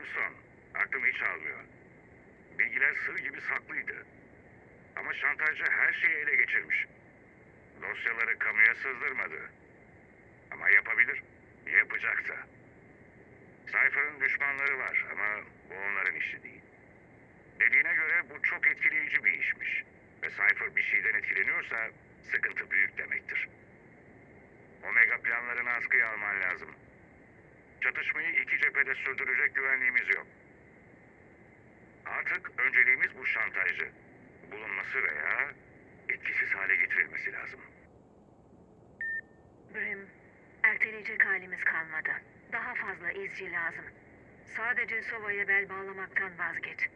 Brimstone, aklım hiç almıyor. Bilgiler sır gibi saklıydı. Ama şantajcı her şeyi ele geçirmiş. Dosyaları kamuya sızdırmadı. Ama yapabilir. Yapacak da. Cypher'ın düşmanları var ama bu onların işi değil. Dediğine göre bu çok etkileyici bir işmiş. Ve Cypher bir şeyden etkileniyorsa sıkıntı büyük demektir. Omega planlarını askıya alman lazım. Çatışmayı iki cephede sürdürecek güvenliğimiz yok. Artık önceliğimiz bu şantajcı. Bulunması veya etkisiz hale getirilmesi lazım. Brim, erteleyecek halimiz kalmadı. Daha fazla izci lazım. Sadece Sova'ya bel bağlamaktan vazgeç.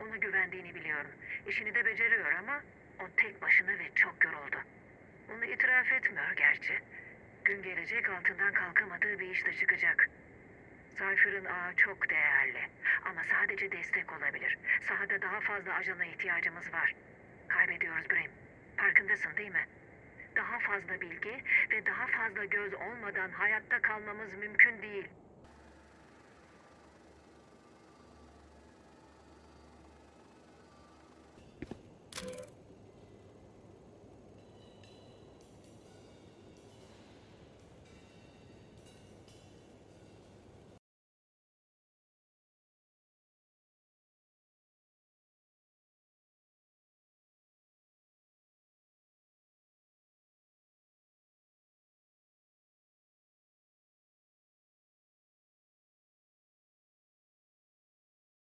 Ona güvendiğini biliyorum. İşini de beceriyor ama o tek başına ve çok yoruldu. Bunu itiraf etmiyor gerçi. Gün gelecek altından kalkamadığı bir iş de çıkacak. Cypher'ın ağı çok değerli ama sadece destek olabilir. Sahada daha fazla ajana ihtiyacımız var. Kaybediyoruz Brim. Farkındasın değil mi? Daha fazla bilgi ve daha fazla göz olmadan hayatta kalmamız mümkün değil.